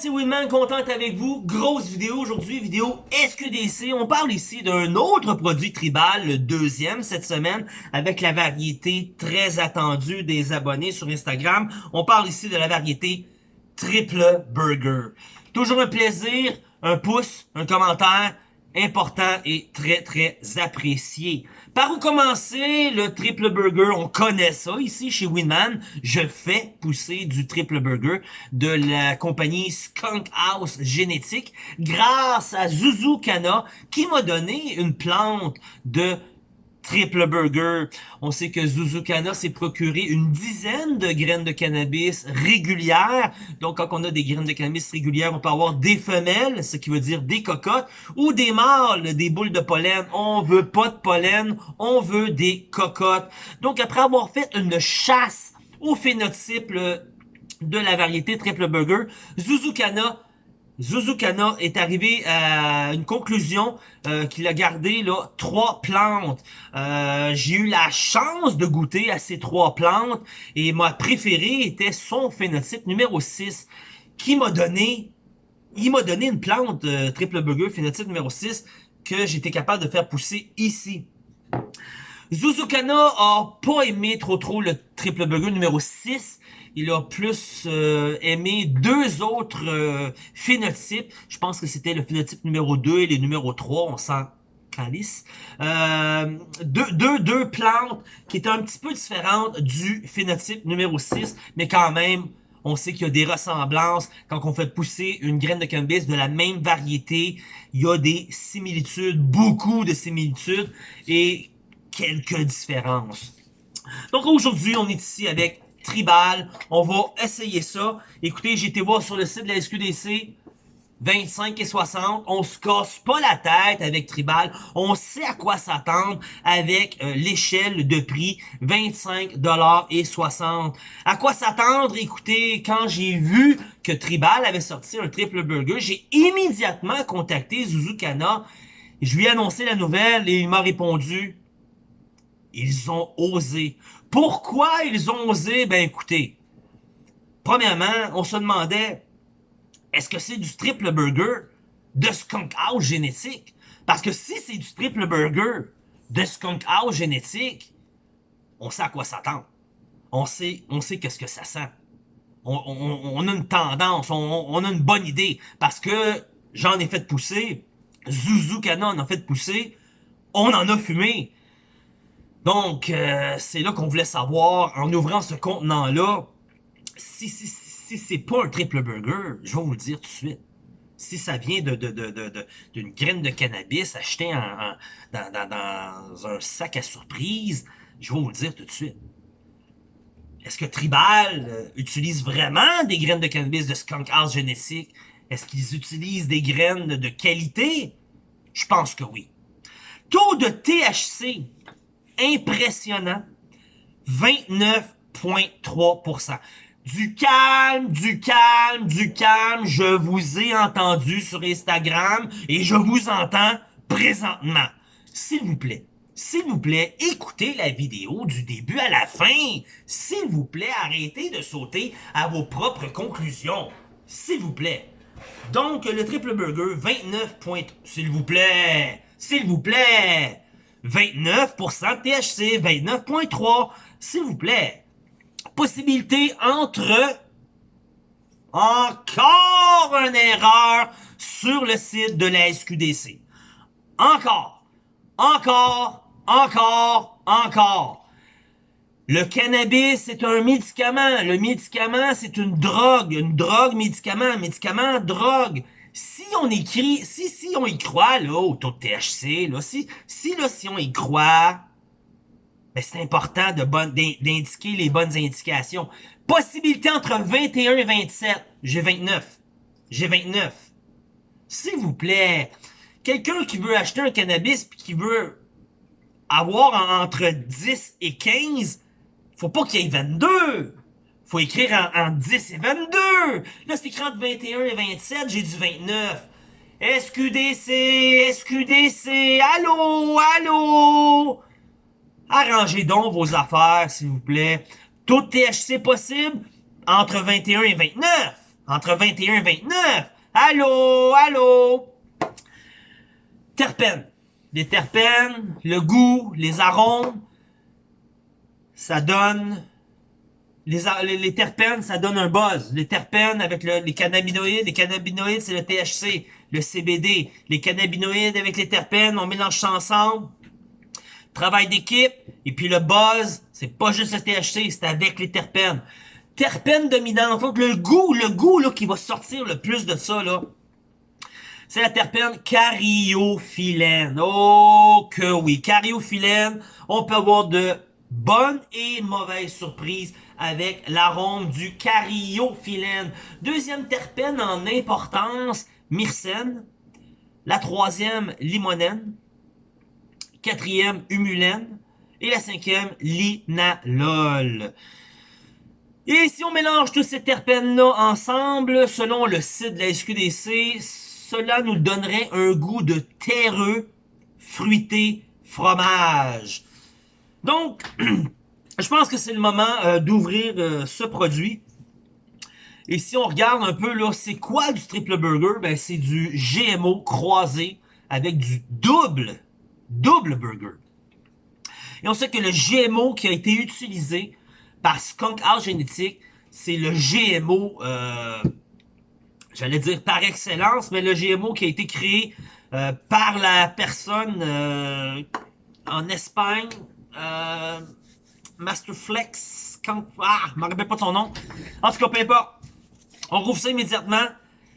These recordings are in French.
c'est Winman, content avec vous. Grosse vidéo aujourd'hui, vidéo SQDC. On parle ici d'un autre produit tribal, le deuxième cette semaine, avec la variété très attendue des abonnés sur Instagram. On parle ici de la variété Triple Burger. Toujours un plaisir, un pouce, un commentaire, important et très très apprécié. Par où commencer le triple burger? On connaît ça ici chez Winman. Je fais pousser du triple burger de la compagnie Skunk House Génétique grâce à Zuzu Kana qui m'a donné une plante de triple burger. On sait que Zuzukana s'est procuré une dizaine de graines de cannabis régulières. Donc, quand on a des graines de cannabis régulières, on peut avoir des femelles, ce qui veut dire des cocottes, ou des mâles, des boules de pollen. On veut pas de pollen, on veut des cocottes. Donc, après avoir fait une chasse au phénotype de la variété triple burger, Zuzukana Zuzukana est arrivé à une conclusion euh, qu'il a gardé là trois plantes. Euh, j'ai eu la chance de goûter à ces trois plantes et ma préférée était son phénotype numéro 6 qui m'a donné il m'a donné une plante euh, triple burger phénotype numéro 6 que j'étais capable de faire pousser ici. Zuzukana a pas aimé trop trop le triple burger numéro 6 il a plus euh, aimé deux autres euh, phénotypes. Je pense que c'était le phénotype numéro 2 et le numéro 3, on sent calice. Euh, deux, deux, deux plantes qui étaient un petit peu différentes du phénotype numéro 6, mais quand même, on sait qu'il y a des ressemblances quand on fait pousser une graine de cannabis de la même variété. Il y a des similitudes, beaucoup de similitudes et quelques différences. Donc aujourd'hui, on est ici avec tribal. On va essayer ça. Écoutez, j'ai été voir sur le site de la SQDC. 25 et 60, on se casse pas la tête avec Tribal, on sait à quoi s'attendre avec euh, l'échelle de prix 25 dollars et 60. À quoi s'attendre? Écoutez, quand j'ai vu que Tribal avait sorti un triple burger, j'ai immédiatement contacté Zuzukana. Je lui ai annoncé la nouvelle et il m'a répondu ils ont osé. Pourquoi ils ont osé? Ben écoutez, premièrement, on se demandait, est-ce que c'est du triple burger de Skunk House génétique? Parce que si c'est du triple burger de Skunk House génétique, on sait à quoi s'attendre. On sait, on sait qu'est-ce que ça sent. On, a une tendance, on, a une bonne idée. Parce que j'en ai fait pousser, Zuzukana en a fait pousser, on en a fumé. Donc, euh, c'est là qu'on voulait savoir, en ouvrant ce contenant-là, si, si, c'est pas un triple burger, je vais vous le dire tout de suite. Si ça vient d'une graine de cannabis achetée dans, un sac à surprise, je vais vous le dire tout de suite. Est-ce que Tribal euh, utilise vraiment des graines de cannabis de Skunk House génétique? Est-ce qu'ils utilisent des graines de qualité? Je pense que oui. Taux de THC impressionnant. 29,3%. Du calme, du calme, du calme. Je vous ai entendu sur Instagram et je vous entends présentement. S'il vous plaît, s'il vous plaît, écoutez la vidéo du début à la fin. S'il vous plaît, arrêtez de sauter à vos propres conclusions. S'il vous plaît. Donc, le triple burger, 29 points. S'il vous plaît. S'il vous plaît. 29% THC, 29.3%, s'il vous plaît. Possibilité entre... Encore une erreur sur le site de la SQDC. Encore, encore, encore, encore. Le cannabis, c'est un médicament. Le médicament, c'est une drogue. Une drogue, médicament, médicament, drogue si on écrit, si, si on y croit, là, au taux de THC, là, si, si, là, si on y croit, ben, c'est important de d'indiquer les bonnes indications. Possibilité entre 21 et 27. J'ai 29. J'ai 29. S'il vous plaît, quelqu'un qui veut acheter un cannabis puis qui veut avoir entre 10 et 15, faut pas qu'il y ait 22 faut écrire en, 10 et 22. Là, c'est écrit entre 21 et 27, j'ai du 29. SQDC, SQDC, allô, allô? Arrangez donc vos affaires, s'il vous plaît. Tout THC possible entre 21 et 29. entre 21 et 29. Allô, allô? Terpènes. Les terpènes, le goût, les arômes, ça donne les, terpènes, ça donne un buzz. Les terpènes avec les cannabinoïdes, les cannabinoïdes, c'est le THC, le CBD. Les cannabinoïdes avec les terpènes, on mélange ça ensemble. Travail d'équipe, et puis le buzz, c'est pas juste le THC, c'est avec les terpènes. Terpènes dominantes, donc le goût, le goût là, qui va sortir le plus de ça, là, c'est la terpène cariophyllène. Oh que oui, cariophyllène, on peut avoir de bonnes et mauvaises surprises avec l'arôme du cariophyllène. Deuxième terpène en importance, myrcène. La troisième, limonène. Quatrième, humulène. Et la cinquième, linalol. Et si on mélange tous ces terpènes-là ensemble, selon le site de la SQDC, cela nous donnerait un goût de terreux, fruité, fromage. Donc, je pense que c'est le moment euh, d'ouvrir euh, ce produit. Et si on regarde un peu, là, c'est quoi du triple burger? Ben, c'est du GMO croisé avec du double, double burger. Et on sait que le GMO qui a été utilisé par Skunk House Genetic, c'est le GMO, euh, j'allais dire par excellence, mais le GMO qui a été créé euh, par la personne euh, en Espagne, euh, Masterflex, ah, je me rappelle pas de son nom. En tout cas, peu importe. On rouvre ça immédiatement.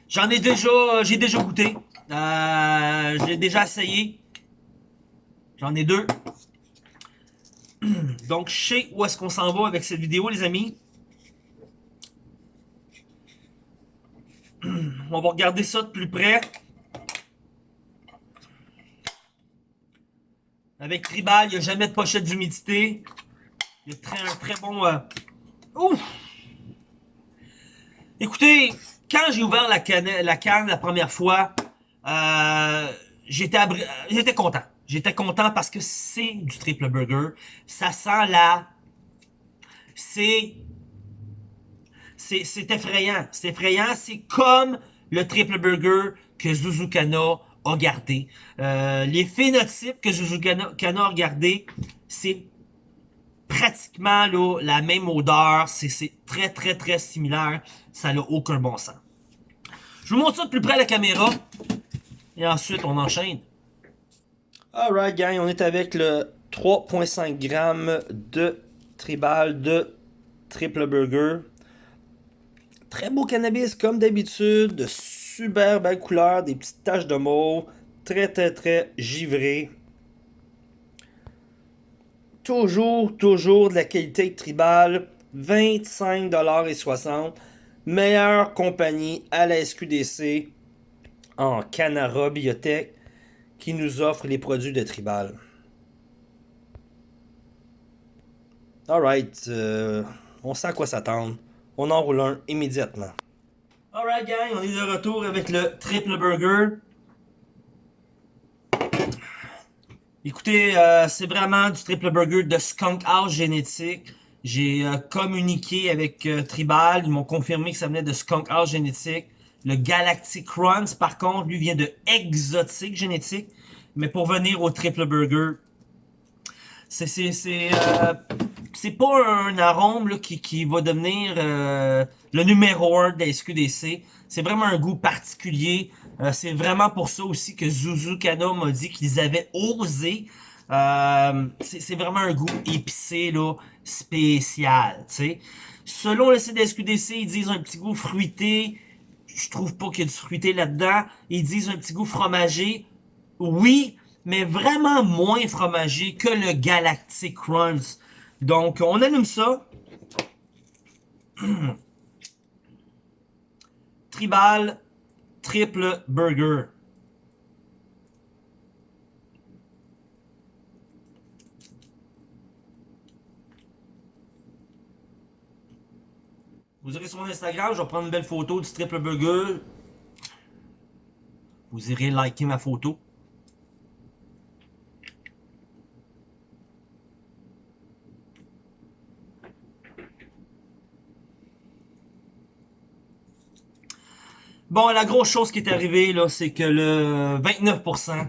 J'en ai déjà, j'ai déjà goûté. Euh, j'ai déjà essayé. J'en ai deux. Donc, je sais où est-ce qu'on s'en va avec cette vidéo, les amis. On va regarder ça de plus près. Avec Tribal, il n'y a jamais de pochette d'humidité. Très, bon... Euh! Écoutez, quand j'ai ouvert la canne, la première fois, euh, j'étais content. J'étais content parce que c'est du triple burger. Ça sent la... C'est... C'est effrayant. C'est effrayant. C'est comme le triple burger que Zuzukana a gardé. Euh, les phénotypes que Zuzukana a gardé, c'est pratiquement la même odeur. C'est très, très, très similaire. Ça n'a aucun bon sens. Je vous montre ça de plus près à la caméra. Et ensuite, on enchaîne. Alright gang, on est avec le 3.5 g de tribal de triple burger. Très beau cannabis comme d'habitude, de super belle couleur, des petites taches de mauve, très très très givré. Toujours, toujours de la qualité tribal, 25,60$. Meilleure compagnie à la SQDC en Canara Biotech qui nous offre les produits de Tribal. Alright, euh, on sait à quoi s'attendre. On en roule un immédiatement. Alright gang, on est de retour avec le triple burger. Écoutez, euh, c'est vraiment du triple burger de Skunk House Génétique. J'ai euh, communiqué avec Tribal, ils m'ont confirmé que ça venait de Skunk House Génétique. Le Galactic Runs, par contre, lui vient de Exotic Génétique. Mais pour venir au triple burger, c'est c'est euh, pas un arôme là, qui, qui va devenir euh, le numéro 1 de la SQDC. C'est vraiment un goût particulier. Euh, c'est vraiment pour ça aussi que Zuzu Kana m'a dit qu'ils avaient osé. Euh, c'est vraiment un goût épicé là, spécial. sais. Selon le site de SQDC, ils disent un petit goût fruité je trouve pas qu'il y a du fruité là-dedans. Ils disent un petit goût fromagé. Oui, mais vraiment moins fromagé que le Galactic Crunch. Donc, on allume ça. Tribal triple burger. Vous irez sur mon Instagram, je vais prendre une belle photo du triple burger. Vous irez liker ma photo. Bon, la grosse chose qui est arrivée, là, c'est que le 29%,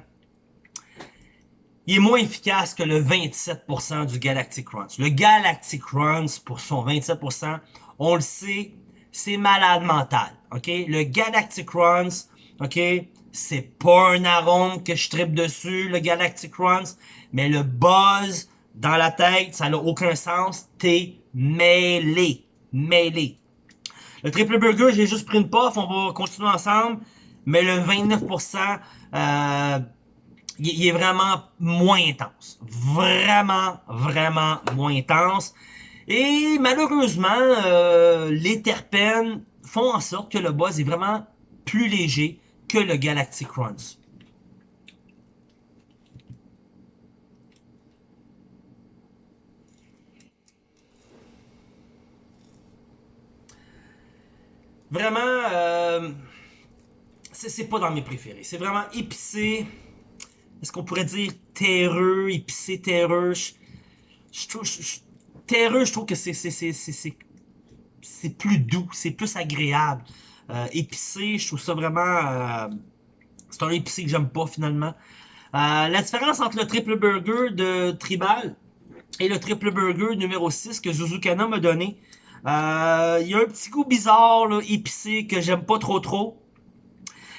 il est moins efficace que le 27% du Galactic Runs. Le Galactic Runs, pour son 27%, on le sait, c'est malade mental, ok? Le Galactic Runs, ok? C'est pas un arôme que je tripe dessus, le Galactic Runs, mais le buzz dans la tête, ça n'a aucun sens. T'es mêlé. Mêlé. Le triple burger, j'ai juste pris une puff, on va continuer ensemble. Mais le 29%, euh, il est vraiment moins intense. Vraiment, vraiment moins intense. Et malheureusement, euh, les terpènes font en sorte que le buzz est vraiment plus léger que le Galactic Runs. Vraiment, euh, c'est pas dans mes préférés. C'est vraiment épicé. Est-ce qu'on pourrait dire terreux, épicé, terreux? Je, trouve, terreux, je trouve que c'est c'est plus doux, c'est plus agréable. Euh, épicé, je trouve ça vraiment... Euh, c'est un épicé que j'aime pas finalement. Euh, la différence entre le triple burger de Tribal et le triple burger numéro 6 que Zuzukana m'a donné, euh, il y a un petit goût bizarre, là, épicé, que j'aime pas trop trop.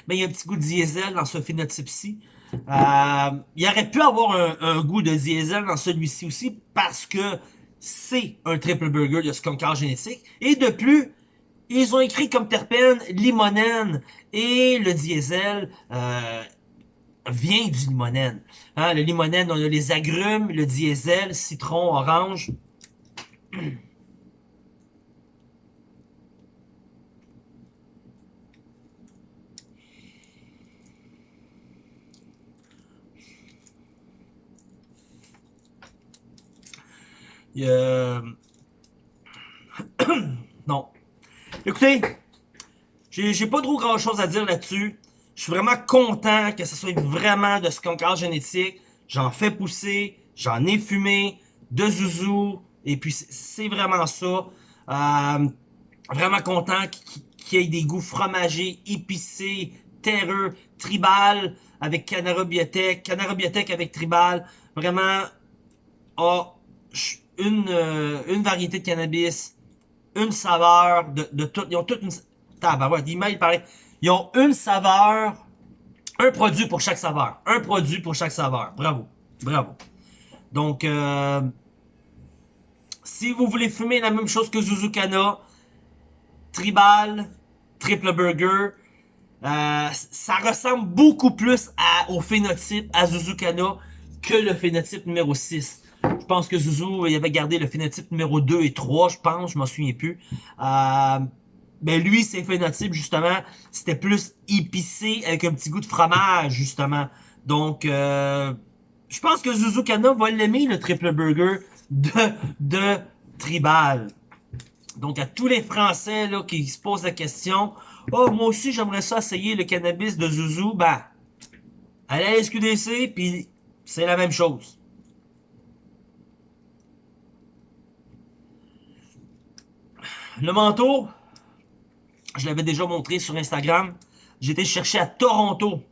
Mais il y a un petit goût de diesel dans ce phénotype-ci. Euh, il aurait pu avoir un, goût de diesel dans celui-ci aussi parce que c'est un triple burger de skunkar génétique. Et de plus, ils ont écrit comme terpène limonène et le diesel euh, vient du limonène. Hein, le limonène, on a les agrumes, le diesel, citron, orange. non. Écoutez, j'ai pas trop grand chose à dire là-dessus. Je suis vraiment content que ce soit vraiment de ce concorde génétique. J'en fais pousser, j'en ai fumé, de zouzou, et puis c'est vraiment ça. Euh, vraiment content qu'il y ait des goûts fromagés, épicés, terreux, tribal avec Canara Biotech, Canara Biotech avec tribal. Vraiment, oh, une, euh, une variété de cannabis, une saveur de, de tout. Ils ont toute une... Tabarouette, il paraît. Ils ont une saveur, un produit pour chaque saveur. Un produit pour chaque saveur. Bravo. Bravo. Donc, euh, si vous voulez fumer la même chose que Zuzukana, Tribal, Triple Burger, euh, ça ressemble beaucoup plus au phénotype à Zuzukana que le phénotype numéro 6. Je pense que Zuzu, il avait gardé le phénotype numéro 2 et 3, je pense, je m'en souviens plus. Euh, ben lui, ses phénotypes, justement, c'était plus épicé avec un petit goût de fromage, justement. Donc, euh, je pense que Zuzu Kana va l'aimer, le triple burger de, de Tribal. Donc, à tous les Français là, qui se posent la question, « Oh, moi aussi, j'aimerais ça essayer le cannabis de Zuzu. » Ben, allez à SQDC, puis c'est la même chose. Le manteau, je l'avais déjà montré sur Instagram. J'ai été chercher à Toronto.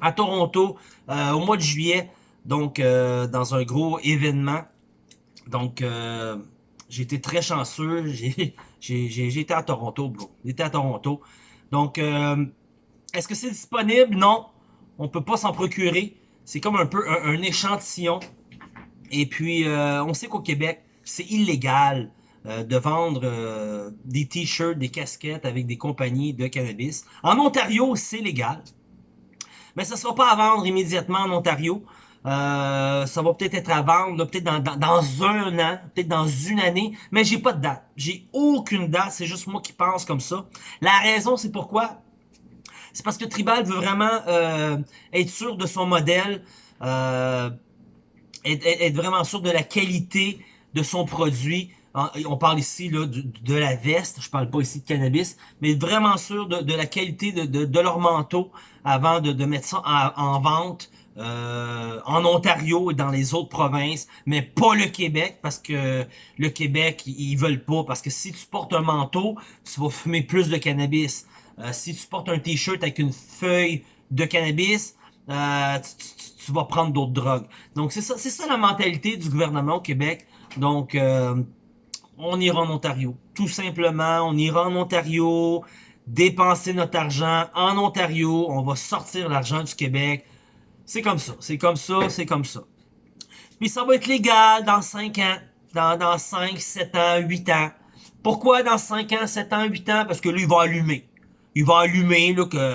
À Toronto, euh, au mois de juillet. Donc, euh, dans un gros événement. Donc, euh, j'ai été très chanceux. J'ai à Toronto, bro. Été à Toronto. Donc, est-ce que c'est disponible? Non. On peut pas s'en procurer. C'est comme un peu un échantillon. Et puis, on sait qu'au Québec, c'est illégal euh, de vendre euh, des t-shirts, des casquettes avec des compagnies de cannabis. En Ontario, c'est légal. Mais ça ne sera pas à vendre immédiatement en Ontario. Euh, ça va peut-être être à vendre, peut-être dans, un an, peut-être dans une année, mais j'ai pas de date. J'ai aucune date, c'est juste moi qui pense comme ça. La raison, c'est pourquoi? C'est parce que Tribal veut vraiment être sûr de son modèle, être, vraiment sûr de la qualité de son produit, on parle ici là, de, la veste, je parle pas ici de cannabis, mais vraiment sûr de, la qualité de, leur manteau avant de, mettre ça en, vente euh, en Ontario et dans les autres provinces, mais pas le Québec, parce que le Québec, ils veulent pas, parce que si tu portes un manteau, tu vas fumer plus de cannabis. Euh, si tu portes un t-shirt avec une feuille de cannabis, euh, tu, vas prendre d'autres drogues. Donc c'est ça, c'est ça la mentalité du gouvernement au Québec. Donc euh, on ira en Ontario. Tout simplement, on ira en Ontario, dépenser notre argent en Ontario, on va sortir l'argent du Québec. C'est comme ça, c'est comme ça, c'est comme ça. Puis ça va être légal dans 5 ans, dans, dans 5, 7 ans, 8 ans. Pourquoi dans 5 ans, 7 ans, 8 ans? Parce que lui, il va allumer. Il va allumer, là, que...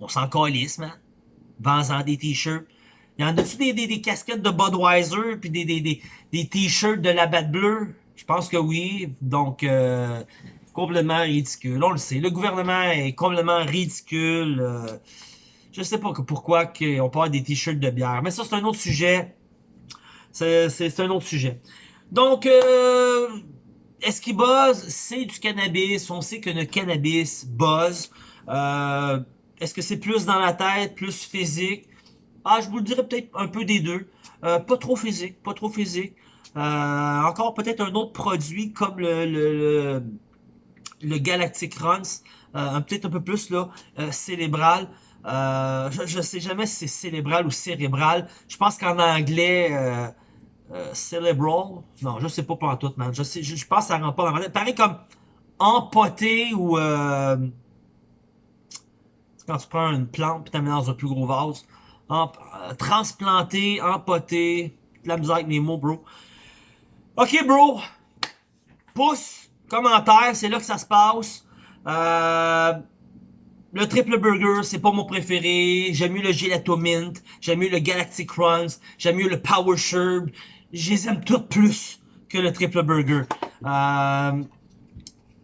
On s'en calisse, man. Vends-en des t-shirts. Il y en a-tu des, des, des, casquettes de Budweiser, puis des, des, des, des t-shirts de la batte bleue? Je pense que oui. Donc, euh, complètement ridicule. On le sait. Le gouvernement est complètement ridicule. Euh, je sais pas pourquoi on parle des t-shirts de bière. Mais ça, c'est un autre sujet. C'est un autre sujet. Donc, euh, est-ce qu'il buzz? C'est du cannabis. On sait que le cannabis buzz. Euh, est-ce que c'est plus dans la tête, plus physique? Ah, je vous le dirais peut-être un peu des deux. Euh, pas trop physique, pas trop physique. Euh, encore peut-être un autre produit comme le, le, le, Galactic Runs, euh, peut-être un peu plus là, euh, cérébral. Euh, je, ne sais jamais si c'est cérébral ou cérébral. Je pense qu'en anglais, euh, euh, cerebral, non, je sais pas en tout, man. Je sais, je, pense que ça rentre pas dans ma tête. Pareil comme empoté ou quand tu prends une plante puis tu mets dans un plus gros vase. Transplanté, empoté, la misère avec mes mots, bro. Ok, bro. Pouce, commentaire, c'est là que ça se passe. Euh, le triple burger, c'est pas mon préféré. J'aime mieux le gelato mint. J'aime mieux le galactic runs. J'aime mieux le power sherb. Je les aime toutes plus que le triple burger. Euh,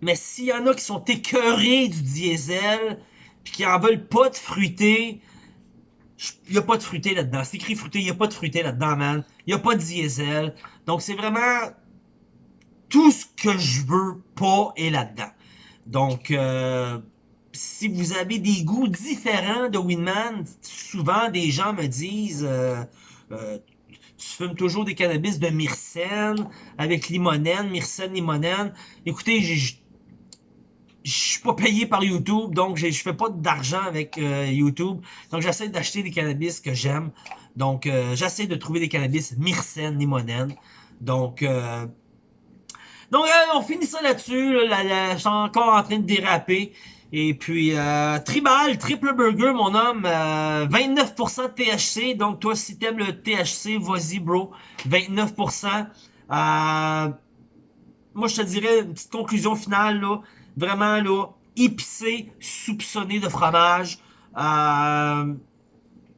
mais s'il y en a qui sont écœurés du diesel, puis qui en veulent pas de fruité, il y a pas de fruité là-dedans. C'est écrit fruité, il y a pas de fruité là-dedans, man. Il y a pas de diesel. Donc c'est vraiment tout ce que je veux pas est là-dedans. Donc euh, si vous avez des goûts différents de Winman, souvent des gens me disent euh, euh, tu fumes toujours des cannabis de myrcène avec limonène, myrcène, limonène. Écoutez, je suis pas payé par YouTube, donc je fais pas d'argent avec euh, YouTube. Donc j'essaie d'acheter des cannabis que j'aime. Donc euh, j'essaie de trouver des cannabis myrcène, limonène. Donc euh, donc on finit ça là-dessus. je suis encore en train de déraper. Et puis, Tribal, Triple Burger, mon homme, euh, 29% de THC. Donc, toi, si t'aimes le THC, vas-y, bro. 29%. Euh, moi, je te dirais une petite conclusion finale, là. Vraiment, là, épicé, soupçonné de fromage. Euh,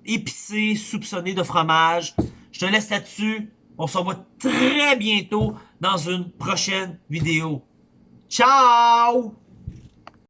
épicé, soupçonné de fromage. Je te laisse là-dessus. On se revoit très bientôt dans une prochaine vidéo. Ciao!